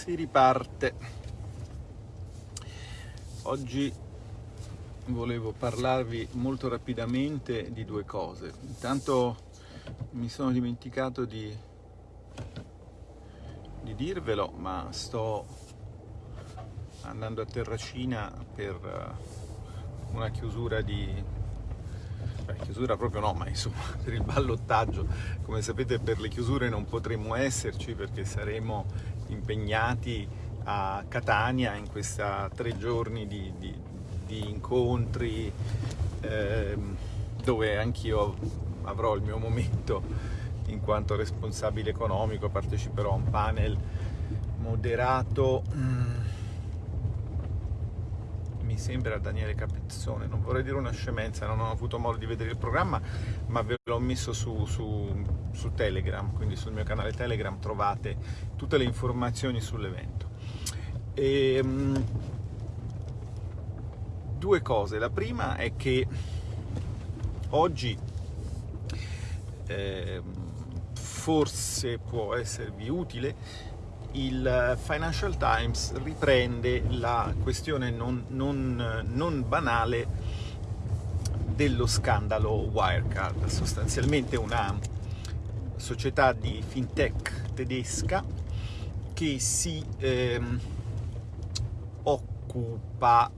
si riparte. Oggi volevo parlarvi molto rapidamente di due cose. Intanto mi sono dimenticato di, di dirvelo, ma sto andando a Terracina per eh, una chiusura di Beh, chiusura proprio no, ma insomma per il ballottaggio, come sapete per le chiusure non potremo esserci perché saremo impegnati a Catania in questa tre giorni di, di, di incontri eh, dove anch'io avrò il mio momento in quanto responsabile economico, parteciperò a un panel moderato mm, mi sembra Daniele Capezzone, non vorrei dire una scemenza, non ho avuto modo di vedere il programma, ma ve l'ho messo su, su, su Telegram, quindi sul mio canale Telegram trovate tutte le informazioni sull'evento. Um, due cose, la prima è che oggi eh, forse può esservi utile il Financial Times riprende la questione non, non, non banale dello scandalo Wirecard, sostanzialmente una società di fintech tedesca che si ehm, occupava,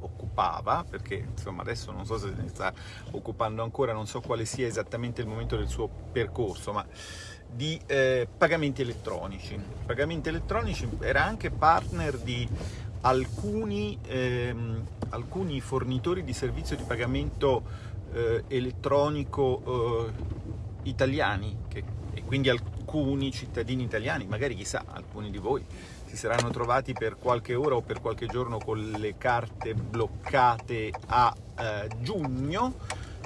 occupava, perché insomma adesso non so se ne sta occupando ancora, non so quale sia esattamente il momento del suo percorso, ma di eh, pagamenti elettronici. Pagamenti elettronici era anche partner di alcuni, ehm, alcuni fornitori di servizio di pagamento eh, elettronico eh, italiani che, e quindi alcuni cittadini italiani, magari chissà, alcuni di voi si saranno trovati per qualche ora o per qualche giorno con le carte bloccate a eh, giugno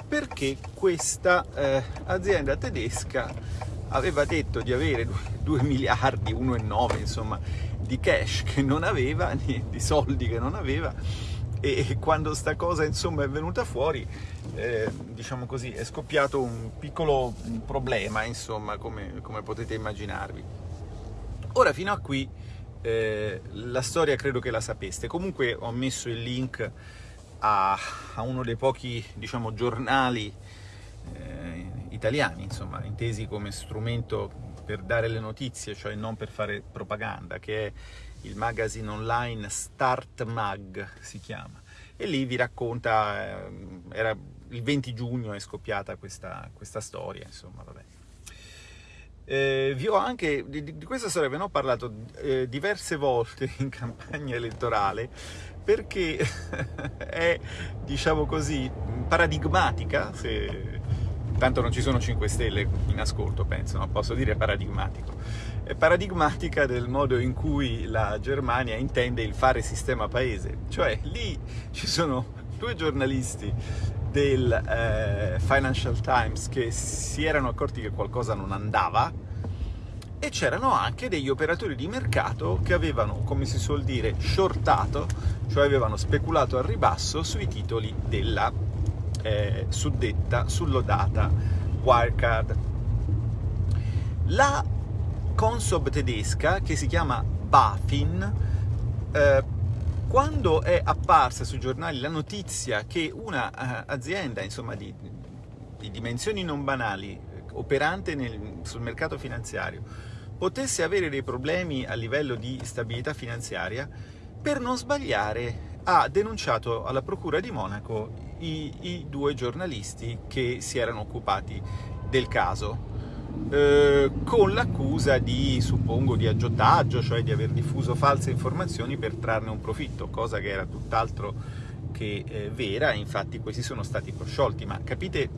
perché questa eh, azienda tedesca aveva detto di avere 2 miliardi, 1,9 insomma, di cash che non aveva, di soldi che non aveva. E quando sta cosa insomma è venuta fuori eh, diciamo così è scoppiato un piccolo problema insomma come, come potete immaginarvi. Ora fino a qui eh, la storia credo che la sapeste. Comunque ho messo il link a, a uno dei pochi diciamo giornali eh, italiani, insomma, intesi come strumento per dare le notizie, cioè non per fare propaganda, che è il magazine online Start Mag, si chiama. E lì vi racconta, eh, era il 20 giugno è scoppiata questa, questa storia, insomma, vabbè. Eh, vi ho anche, di, di, questa storia ve ne ho parlato eh, diverse volte in campagna elettorale perché è, diciamo così, paradigmatica, se tanto non ci sono 5 stelle in ascolto, penso, non posso dire paradigmatico. È paradigmatica del modo in cui la Germania intende il fare sistema paese, cioè lì ci sono due giornalisti del eh, Financial Times che si erano accorti che qualcosa non andava e c'erano anche degli operatori di mercato che avevano, come si suol dire, shortato, cioè avevano speculato al ribasso sui titoli della eh, suddetta, sullodata Wirecard. La Consob tedesca, che si chiama BaFin, eh, quando è apparsa sui giornali la notizia che un'azienda uh, di, di, dimensioni non banali, operante nel, sul mercato finanziario, potesse avere dei problemi a livello di stabilità finanziaria, per non sbagliare ha denunciato alla Procura di Monaco i, i due giornalisti che si erano occupati del caso, eh, con l'accusa di, suppongo, di aggiotaggio, cioè di aver diffuso false informazioni per trarne un profitto, cosa che era tutt'altro che eh, vera, infatti questi sono stati prosciolti, ma capite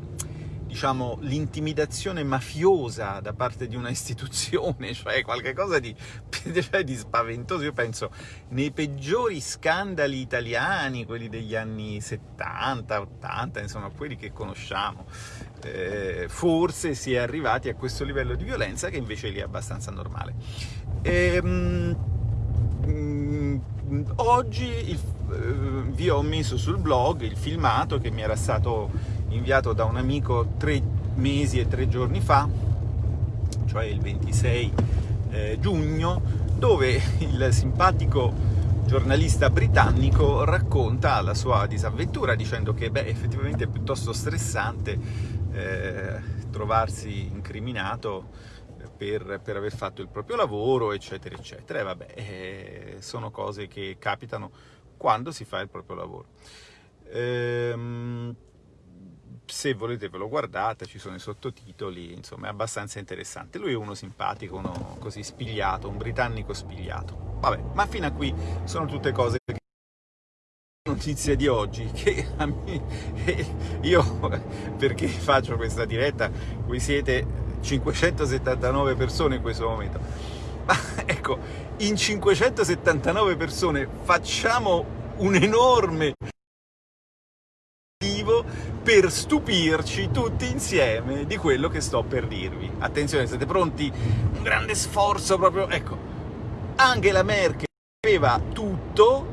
diciamo, l'intimidazione mafiosa da parte di una istituzione, cioè qualcosa di, cioè di spaventoso. Io penso, nei peggiori scandali italiani, quelli degli anni 70, 80, insomma, quelli che conosciamo, eh, forse si è arrivati a questo livello di violenza che invece lì è abbastanza normale. Ehm, mh, oggi il, eh, vi ho messo sul blog il filmato che mi era stato inviato da un amico tre mesi e tre giorni fa, cioè il 26 eh, giugno, dove il simpatico giornalista britannico racconta la sua disavventura dicendo che beh, effettivamente è piuttosto stressante eh, trovarsi incriminato per, per, aver fatto il proprio lavoro, eccetera, eccetera. E vabbè, eh, sono cose che capitano quando si fa il proprio lavoro. Ehm, se volete ve lo guardate, ci sono i sottotitoli, insomma è abbastanza interessante. Lui è uno simpatico, uno così spigliato, un britannico spigliato. Vabbè, ma fino a qui sono tutte cose che notizia di oggi che me, io perché faccio questa diretta voi siete 579 persone in questo momento ma ecco in 579 persone facciamo un enorme per stupirci tutti insieme di quello che sto per dirvi. Attenzione, siete pronti? Un grande sforzo proprio... Ecco, Angela Merkel aveva tutto,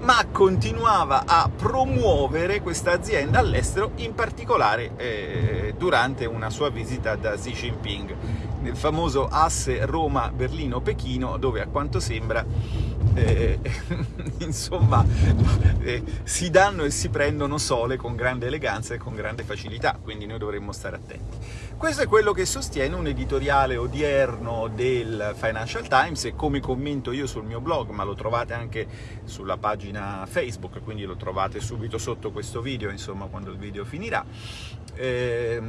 ma continuava a promuovere questa azienda all'estero, in particolare eh, durante una sua visita da Xi Jinping, nel famoso asse Roma-Berlino-Pechino, dove a quanto sembra eh, insomma eh, si danno e si prendono sole con grande eleganza e con grande facilità, quindi noi dovremmo stare attenti. Questo è quello che sostiene un editoriale odierno del Financial Times e come commento io sul mio blog, ma lo trovate anche sulla pagina Facebook, quindi lo trovate subito sotto questo video, insomma, quando il video finirà. Eh,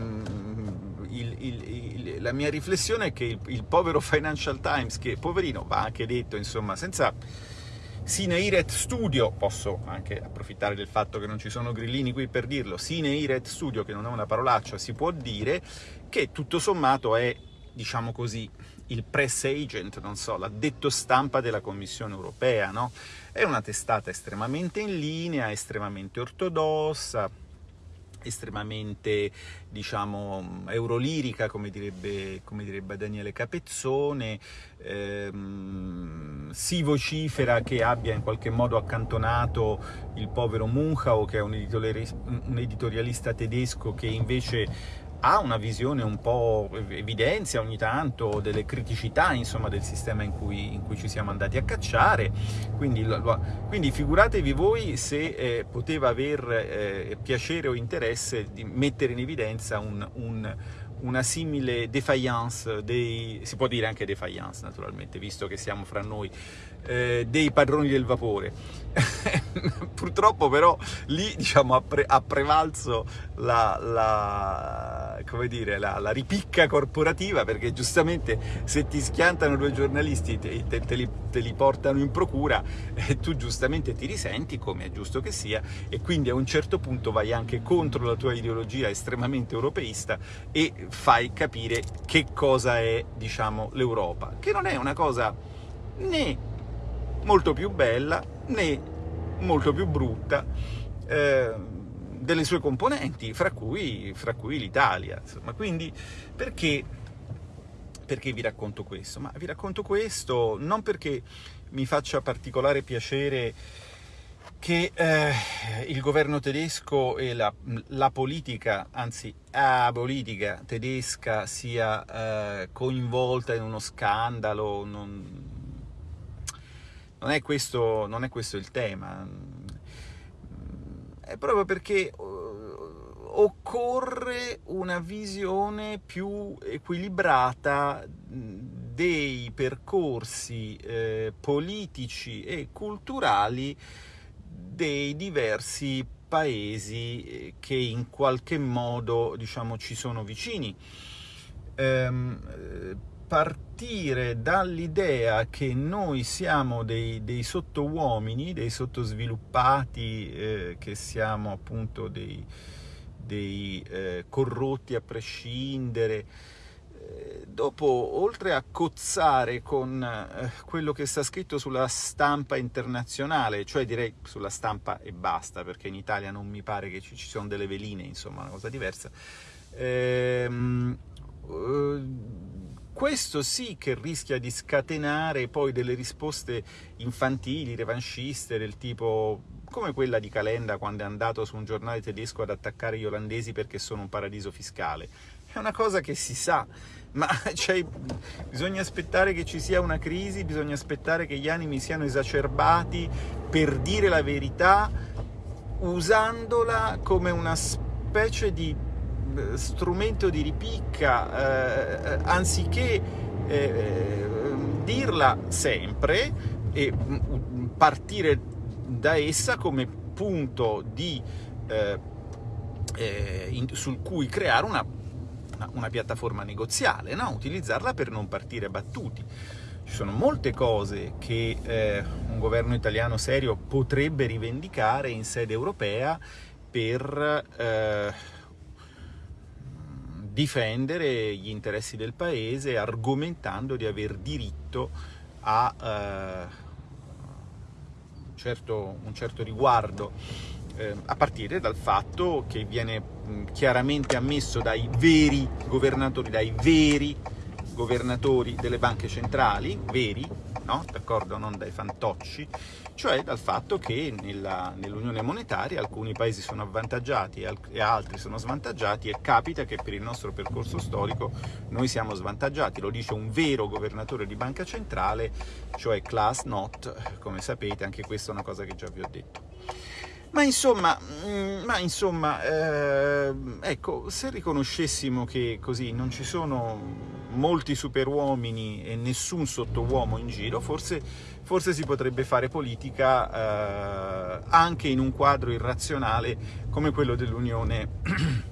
il, il, la mia riflessione è che il, povero Financial Times, che poverino, va anche detto, insomma, senza Sine Iret Studio, posso anche approfittare del fatto che non ci sono grillini qui per dirlo, Sine Iret Studio, che non è una parolaccia, si può dire che tutto sommato è, diciamo così, il press agent, non so, l'addetto stampa della Commissione europea, no? È una testata estremamente in linea, estremamente ortodossa, estremamente diciamo eurolirica come direbbe, come direbbe Daniele Capezzone ehm, si vocifera che abbia in qualche modo accantonato il povero Munchau che è un editorialista tedesco che invece ha una visione un po', evidenzia ogni tanto delle criticità insomma, del sistema in cui, in cui, ci siamo andati a cacciare, quindi, quindi figuratevi voi se eh, poteva aver eh, piacere o interesse di mettere in evidenza un, un una simile defiance dei, si può dire anche defiance naturalmente, visto che siamo fra noi, eh, dei padroni del vapore. Purtroppo però lì diciamo, ha, pre, ha prevalso la, la, dire, la, la, ripicca corporativa perché giustamente se ti schiantano due giornalisti te, te, te, li, te li, portano in procura e tu giustamente ti risenti come è giusto che sia e quindi a un certo punto vai anche contro la tua ideologia estremamente europeista e fai capire che cosa è diciamo, l'Europa, che non è una cosa né molto più bella né molto più brutta eh, delle sue componenti, fra cui, fra cui l'Italia. Quindi perché, perché vi racconto questo? Ma vi racconto questo non perché mi faccia particolare piacere che eh, il governo tedesco e la, la, politica, anzi la politica tedesca sia eh, coinvolta in uno scandalo, non, non è questo, non è questo il tema, è proprio perché uh, occorre una visione più equilibrata dei percorsi eh, politici e culturali dei diversi paesi eh, che in qualche modo diciamo, ci sono vicini. Ehm, partire dall'idea che noi siamo dei, dei sottouomini, dei sottosviluppati, eh, che siamo appunto dei, dei eh, corrotti a prescindere, eh, dopo, oltre a cozzare con eh, quello che sta scritto sulla stampa internazionale, cioè direi sulla stampa e basta, perché in Italia non mi pare che ci, ci siano delle veline, insomma, una cosa diversa, ehm, eh, questo sì che rischia di scatenare poi delle risposte infantili, revanchiste, del tipo come quella di Calenda quando è andato su un giornale tedesco ad attaccare gli olandesi perché sono un paradiso fiscale. è una cosa che si sa, ma cioè, bisogna aspettare che ci sia una crisi, bisogna aspettare che gli animi siano esacerbati per dire la verità, usandola come una specie di strumento di ripicca, eh, anziché eh, eh, dirla sempre e mm, partire da essa come punto di, eh, eh, in, sul cui creare una una piattaforma negoziale, no? utilizzarla per non partire battuti. Ci sono molte cose che eh, un governo italiano serio potrebbe rivendicare in sede europea per eh, difendere gli interessi del paese argomentando di aver diritto a eh, certo, un certo riguardo eh, a partire dal fatto che viene mh, chiaramente ammesso dai veri governatori, dai veri governatori delle banche centrali, veri, no? d'accordo, non dai fantocci, cioè dal fatto che nell'unione monetaria alcuni paesi sono avvantaggiati e altri sono svantaggiati e capita che per il nostro percorso storico noi siamo svantaggiati, lo dice un vero governatore di banca centrale, cioè Klaas Not, come sapete anche questa è una cosa che già vi ho detto. Ma insomma, mm, ma insomma eh, ecco, se riconoscessimo che così non ci sono molti superuomini e nessun sottouomo in giro, forse, forse si potrebbe fare politica eh, anche in un quadro irrazionale come quello dell'Unione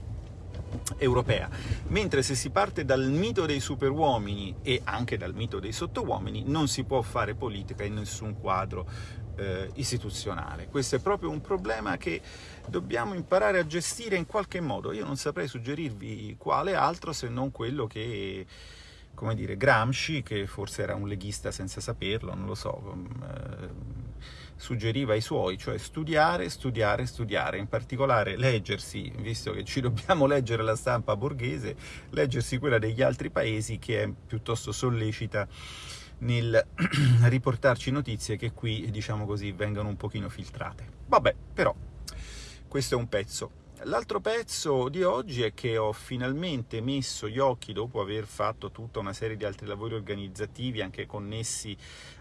europea. Mentre se si parte dal mito dei superuomini e anche dal mito dei sottouomini, non si può fare politica in nessun quadro eh, istituzionale. Questo è proprio un problema che dobbiamo imparare a gestire in qualche modo. Io non saprei suggerirvi quale altro se non quello che come dire, Gramsci, che forse era un leghista senza saperlo, non lo so, eh, suggeriva ai suoi, cioè studiare, studiare, studiare, in particolare leggersi, visto che ci dobbiamo leggere la stampa borghese, leggersi quella degli altri paesi che è piuttosto sollecita nel riportarci notizie che qui, diciamo così, vengono un pochino filtrate. Vabbè, però, questo è un pezzo. L'altro pezzo di oggi è che ho finalmente messo gli occhi, dopo aver fatto tutta una serie di altri lavori organizzativi, anche connessi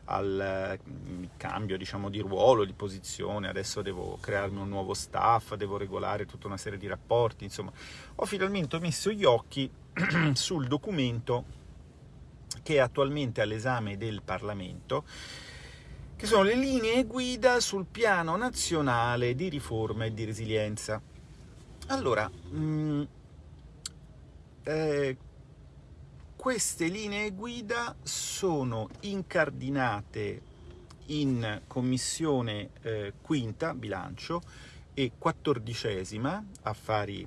al mm, cambio diciamo, di ruolo, di posizione, adesso devo crearmi un nuovo staff, devo regolare tutta una serie di rapporti, insomma, ho finalmente messo gli occhi sul documento che è attualmente all'esame del Parlamento, che sono le linee guida sul piano nazionale di riforma e di resilienza. Allora, mh, mm, eh, queste linee guida sono incardinate in commissione eh, quinta, bilancio, e quattordicesima, affari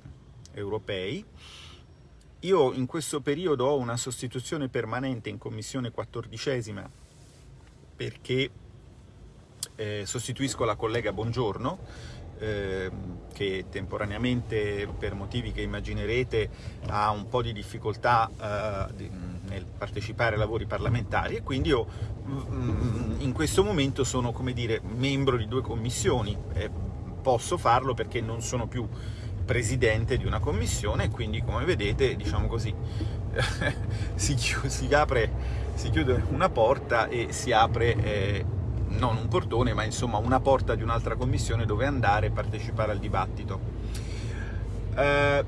europei, io in questo periodo ho una sostituzione permanente in commissione quattordicesima perché eh, sostituisco la collega Buongiorno, eh, che temporaneamente, per motivi che immaginerete, ha un po' di difficoltà eh, nel partecipare ai lavori parlamentari e quindi io mm, in questo momento sono, come dire, membro di due commissioni. posso farlo perché non sono più presidente di una commissione e quindi come vedete diciamo così si, chiude, si, apre, si, chiude una porta e si apre eh, non un portone ma insomma una porta di un'altra commissione dove andare e partecipare al dibattito. Eh,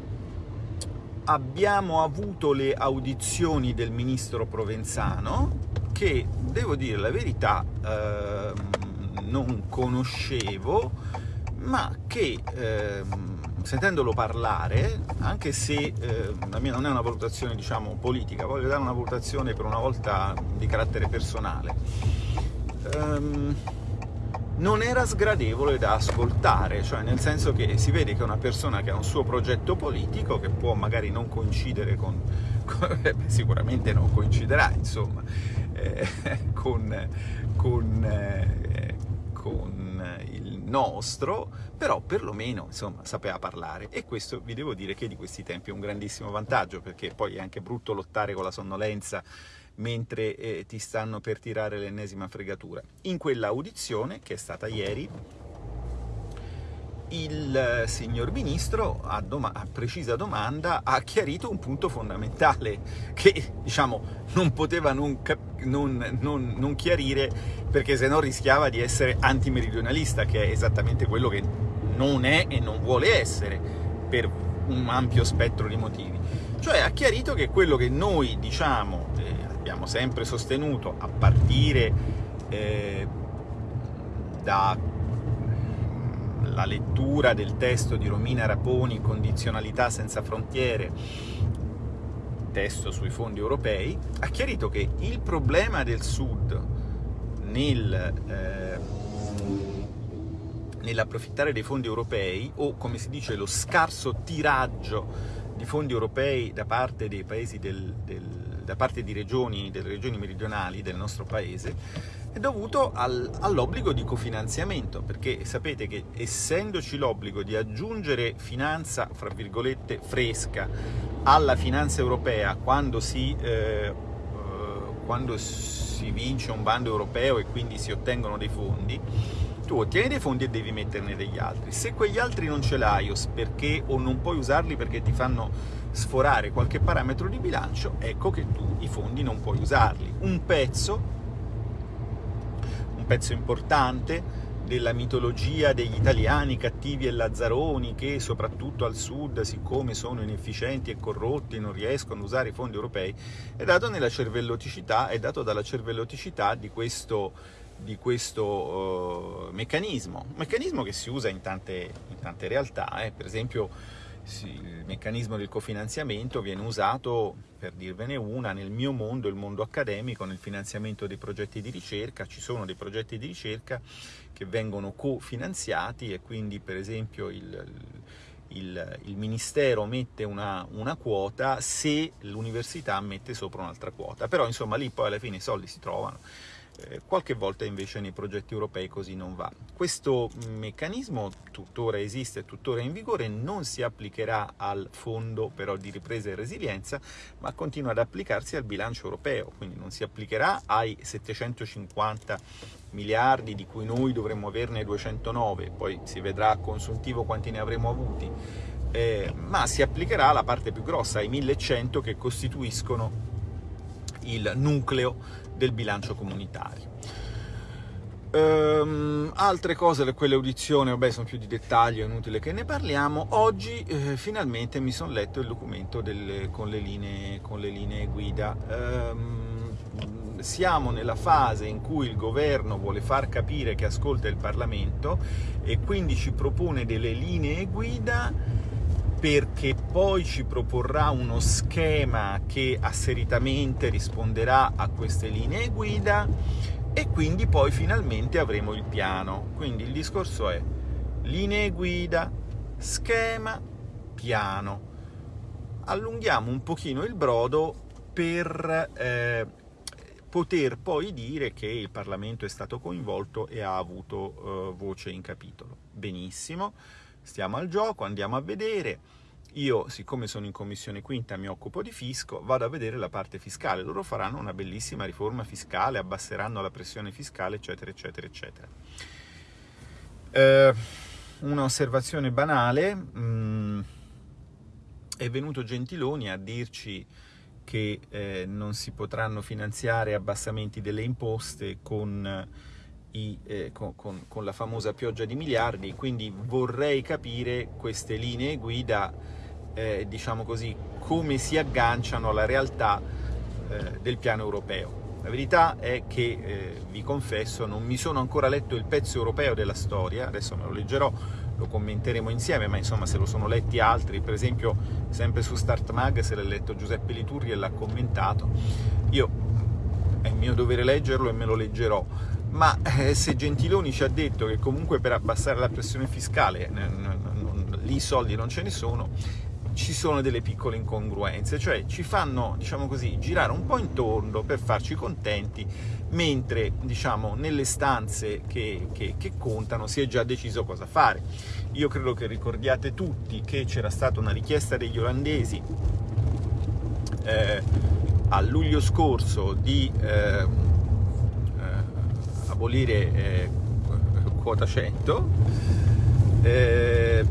abbiamo avuto le audizioni del ministro Provenzano che devo dire la verità eh, non conoscevo ma che eh, sentendolo parlare, anche se eh, la mia non è una valutazione diciamo, politica, voglio dare una valutazione per una volta di carattere personale, ehm, non era sgradevole da ascoltare, cioè nel senso che si vede che è una persona che ha un suo progetto politico, che può magari non coincidere con, con sicuramente non coinciderà, insomma, eh, con, con, eh, con il nostro, però perlomeno insomma sapeva parlare e questo vi devo dire che di questi tempi è un grandissimo vantaggio perché poi è anche brutto lottare con la sonnolenza mentre eh, ti stanno per tirare l'ennesima fregatura. In quella audizione, che è stata ieri, il signor ministro a, doma a, precisa domanda ha chiarito un punto fondamentale che diciamo non poteva non, non, non, non chiarire perché se no rischiava di essere antimeridionalista che è esattamente quello che non è e non vuole essere per un ampio spettro di motivi. Cioè ha chiarito che quello che noi diciamo eh, abbiamo sempre sostenuto a partire eh, da la lettura del testo di Romina Raponi, Condizionalità senza frontiere, testo sui fondi europei, ha chiarito che il problema del Sud nel, eh, nell'approfittare dei fondi europei, o come si dice lo scarso tiraggio di fondi europei da parte del, del, da parte di regioni, delle regioni meridionali del nostro paese, è dovuto al, all'obbligo di cofinanziamento, perché sapete che essendoci l'obbligo di aggiungere finanza, fra virgolette, fresca alla finanza europea quando si, eh, quando si vince un bando europeo e quindi si ottengono dei fondi, tu ottieni dei fondi e devi metterne degli altri. Se quegli altri non ce l'hai perché, o non puoi usarli perché ti fanno sforare qualche parametro di bilancio, ecco che tu i fondi non puoi usarli. Un pezzo pezzo importante della mitologia degli italiani cattivi e lazzaroni che soprattutto al sud, siccome sono inefficienti e corrotti, non riescono a usare i fondi europei, è dato nella cervelloticità, è dato dalla cervelloticità di questo, di questo uh, meccanismo, meccanismo che si usa in tante, in tante realtà, eh. per esempio il meccanismo del cofinanziamento viene usato, per dirvene una, nel mio mondo, il mondo accademico, nel finanziamento dei progetti di ricerca, ci sono dei progetti di ricerca che vengono cofinanziati e quindi per esempio il, il, il Ministero mette una, una quota se l'università mette sopra un'altra quota, però insomma lì poi alla fine i soldi si trovano. Eh, qualche volta invece nei progetti europei così non va. Questo meccanismo tuttora esiste, tuttora in vigore, non si applicherà al fondo però di ripresa e resilienza, ma continua ad applicarsi al bilancio europeo, quindi non si applicherà ai 750 miliardi di cui noi dovremmo averne 209, poi si vedrà a consuntivo quanti ne avremo avuti, eh, ma si applicherà alla parte più grossa, ai 1100 che costituiscono il nucleo del bilancio comunitario. Um, altre cose di quelle audizioni, vabbè, sono più di dettaglio, è inutile che ne parliamo. Oggi eh, finalmente mi sono letto il documento delle, con, le linee, con, le linee, guida. Um, siamo nella fase in cui il governo vuole far capire che ascolta il Parlamento e quindi ci propone delle linee guida perché poi ci proporrà uno schema che asseritamente risponderà a queste linee guida e quindi poi finalmente avremo il piano. Quindi il discorso è linee guida, schema, piano. Allunghiamo un pochino il brodo per eh, poter poi dire che il Parlamento è stato coinvolto e ha avuto eh, voce in capitolo. Benissimo, stiamo al gioco, andiamo a vedere io, siccome sono in commissione quinta, mi occupo di fisco, vado a vedere la parte fiscale. Loro faranno una bellissima riforma fiscale, abbasseranno la pressione fiscale, eccetera, eccetera, eccetera. Eh, una osservazione banale, mh, mm, è venuto Gentiloni a dirci che eh, non si potranno finanziare abbassamenti delle imposte con, i, eh, con, con, con, la famosa pioggia di miliardi, quindi vorrei capire queste linee guida eh, diciamo così, come si agganciano alla realtà eh, del piano europeo. La verità è che, eh, vi confesso, non mi sono ancora letto il pezzo europeo della storia, adesso me lo leggerò, lo commenteremo insieme, ma insomma se lo sono letti altri, per esempio sempre su Start Mag se l'ha letto Giuseppe Liturri e l'ha commentato, io è mio dovere leggerlo e me lo leggerò, ma eh, se Gentiloni ci ha detto che comunque per abbassare la pressione fiscale lì i soldi non ce ne sono, ci sono delle piccole incongruenze, cioè ci fanno, diciamo così, girare un po' intorno per farci contenti, mentre, diciamo, nelle stanze che, che, che contano si è già deciso cosa fare. Io credo che ricordiate tutti che c'era stata una richiesta degli olandesi eh, a luglio scorso di eh, eh, abolire eh, quota 100 eh,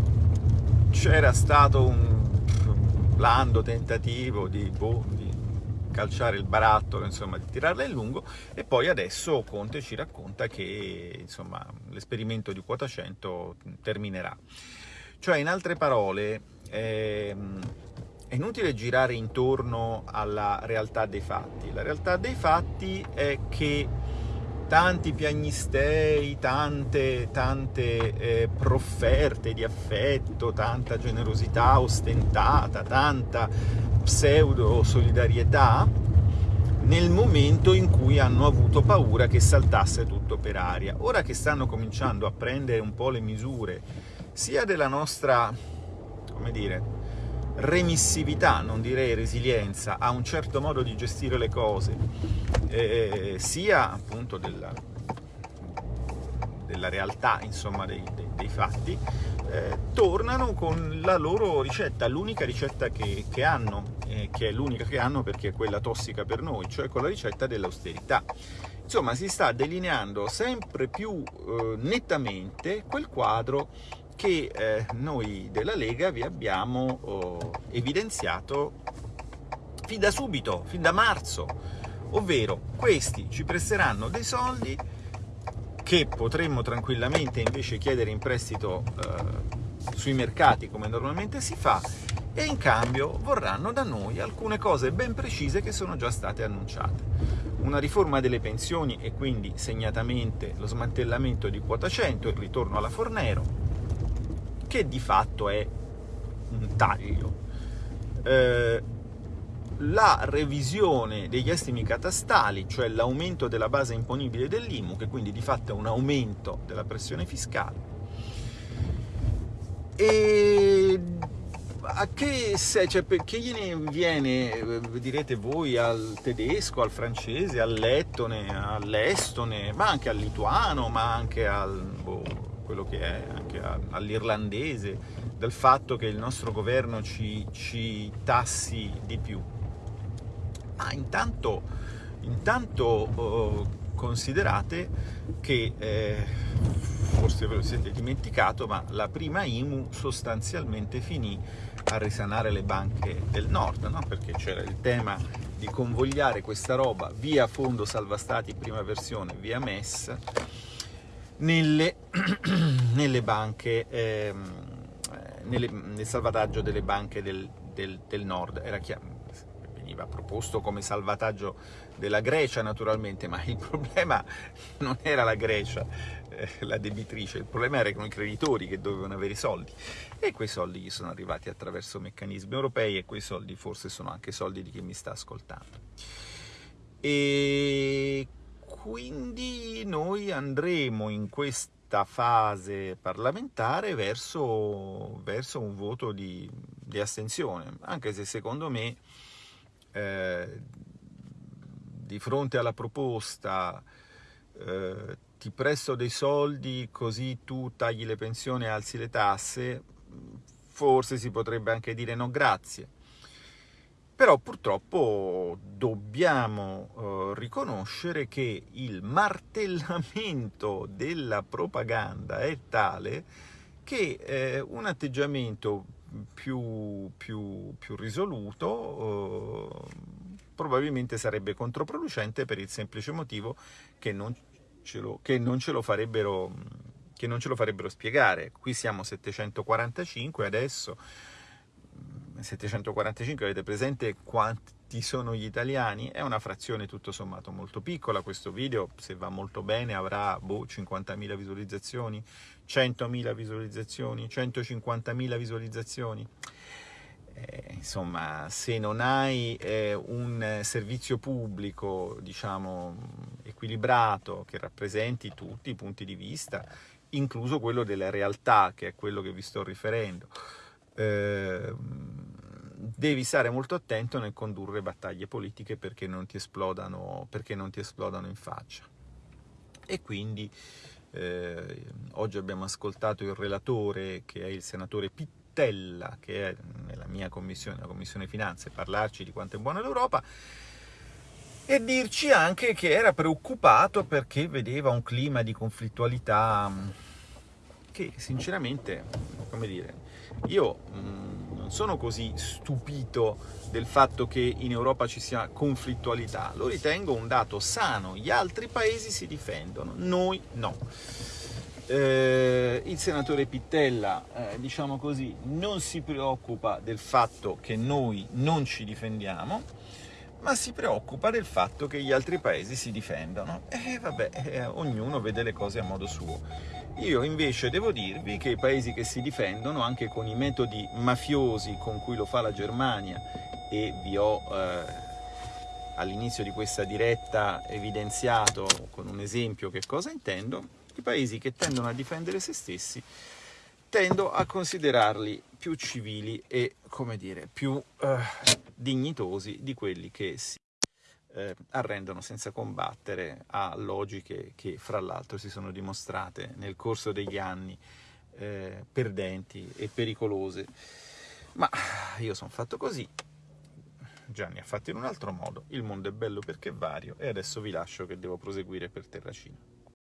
c'era stato un blando tentativo di, boh, di calciare il barattolo, insomma, di tirarla in lungo, e poi adesso Conte ci racconta che l'esperimento di quota 100 terminerà. Cioè, in altre parole, ehm, è inutile girare intorno alla realtà dei fatti. La realtà dei fatti è che tanti piagnistei, tante, tante eh, profferte di affetto, tanta generosità ostentata, tanta pseudo solidarietà, nel momento in cui hanno avuto paura che saltasse tutto per aria. Ora che stanno cominciando a prendere un po' le misure sia della nostra, come dire, remissività, non direi resilienza, a un certo modo di gestire le cose, eh, sia appunto della, della realtà, insomma, dei, dei, dei fatti, eh, tornano con la loro ricetta, l'unica ricetta che, che hanno, eh, che è l'unica che hanno perché è quella tossica per noi, cioè con la ricetta dell'austerità. Insomma, si sta delineando sempre più eh, nettamente quel quadro che eh, noi della Lega vi abbiamo oh, evidenziato fin da subito, fin da marzo, ovvero questi ci presteranno dei soldi che potremmo tranquillamente invece chiedere in prestito eh, sui mercati come normalmente si fa e in cambio vorranno da noi alcune cose ben precise che sono già state annunciate. Una riforma delle pensioni e quindi segnatamente lo smantellamento di quota 100, il ritorno alla Fornero, che di fatto è un taglio. Eh, la revisione degli estimi catastali, cioè l'aumento della base imponibile dell'IMU, che quindi di fatto è un aumento della pressione fiscale. E a che, se, cioè, che gliene viene, eh, direte voi, al tedesco, al francese, al lettone, all'estone, ma anche al lituano, ma anche al... Boh, quello che è anche all'irlandese, del fatto che il nostro governo ci, ci tassi di più. Ma intanto, intanto oh, considerate che, eh, forse ve lo siete dimenticato, ma la prima IMU sostanzialmente finì a risanare le banche del nord, no? perché c'era il tema di convogliare questa roba via Fondo Salva Stati prima versione, via MES, nelle, nelle banche, ehm, nelle, nel salvataggio delle banche del, del, del nord. Era chiaro, veniva proposto come salvataggio della Grecia naturalmente, ma il problema non era la Grecia, eh, la debitrice, il problema erano i creditori che dovevano avere i soldi e quei soldi gli sono arrivati attraverso meccanismi europei e quei soldi forse sono anche soldi di chi mi sta ascoltando. E quindi noi andremo in questa fase parlamentare verso, verso un voto di, di, astensione, anche se secondo me eh, di fronte alla proposta eh, ti presto dei soldi così tu tagli le pensioni e alzi le tasse, forse si potrebbe anche dire no grazie. Però purtroppo dobbiamo eh, riconoscere che il martellamento della propaganda è tale che eh, un atteggiamento più, più, più risoluto eh, probabilmente sarebbe controproducente per il semplice motivo che non ce lo, che non ce lo farebbero che non ce lo farebbero spiegare. Qui siamo 745 adesso, 745, avete presente quanti sono gli italiani? È una frazione tutto sommato molto piccola, questo video se va molto bene avrà boh, 50.000 visualizzazioni, 100.000 visualizzazioni, 150.000 visualizzazioni. Eh, insomma, se non hai eh, un servizio pubblico, diciamo, equilibrato, che rappresenti tutti i punti di vista, incluso quello della realtà, che è quello che vi sto riferendo, eh, devi stare molto attento nel condurre battaglie politiche perché non ti esplodano, non ti esplodano in faccia. E quindi eh, oggi abbiamo ascoltato il relatore, che è il senatore Pittella, che è nella mia commissione, la Commissione Finanze, parlarci di quanto è buona l'Europa, e dirci anche che era preoccupato perché vedeva un clima di conflittualità che sinceramente, come dire, io mh, mm, non sono così stupito del fatto che in Europa ci sia conflittualità, lo ritengo un dato sano, gli altri paesi si difendono, noi no. Eh, il senatore Pittella, eh, diciamo così, non si preoccupa del fatto che noi non ci difendiamo, ma si preoccupa del fatto che gli altri paesi si difendano. E vabbè, eh, ognuno vede le cose a modo suo. Io invece devo dirvi che i paesi che si difendono, anche con i metodi mafiosi con cui lo fa la Germania, e vi ho eh, all'inizio di questa diretta evidenziato con un esempio che cosa intendo, i paesi che tendono a difendere se stessi tendo a considerarli più civili e, come dire, più eh, dignitosi di quelli che si eh, arrendono senza combattere a logiche che, fra l'altro, si sono dimostrate nel corso degli anni eh, perdenti e pericolose. Ma io sono fatto così, Gianni ha fatto in un altro modo, il mondo è bello perché vario e adesso vi lascio che devo proseguire per Terracina.